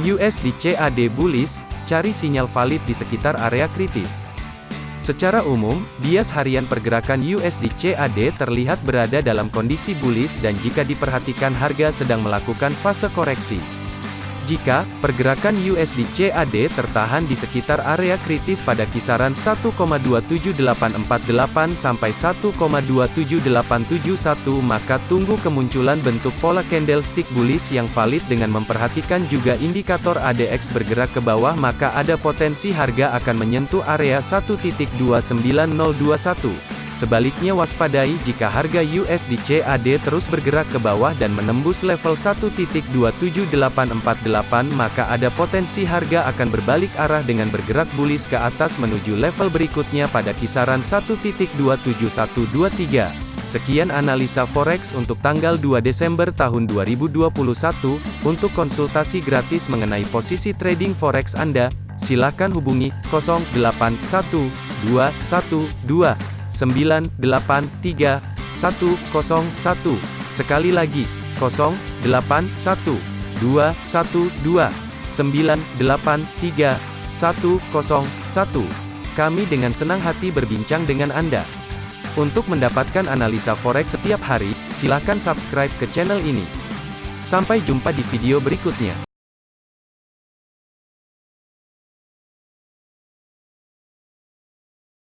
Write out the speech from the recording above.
USD CAD bullish, cari sinyal valid di sekitar area kritis. Secara umum, bias harian pergerakan USD CAD terlihat berada dalam kondisi bullish dan jika diperhatikan harga sedang melakukan fase koreksi. Jika pergerakan USD CAD tertahan di sekitar area kritis pada kisaran 1,27848 sampai 1,27871 maka tunggu kemunculan bentuk pola candlestick bullish yang valid dengan memperhatikan juga indikator ADX bergerak ke bawah maka ada potensi harga akan menyentuh area 1.29021. Sebaliknya waspadai jika harga USD CAD terus bergerak ke bawah dan menembus level 1.27848 maka ada potensi harga akan berbalik arah dengan bergerak bullish ke atas menuju level berikutnya pada kisaran 1.27123. Sekian analisa forex untuk tanggal 2 Desember tahun 2021. Untuk konsultasi gratis mengenai posisi trading forex Anda, silakan hubungi 081212 983 101. Sekali lagi, 081 212 983 101. Kami dengan senang hati berbincang dengan Anda. Untuk mendapatkan analisa forex setiap hari, silakan subscribe ke channel ini. Sampai jumpa di video berikutnya.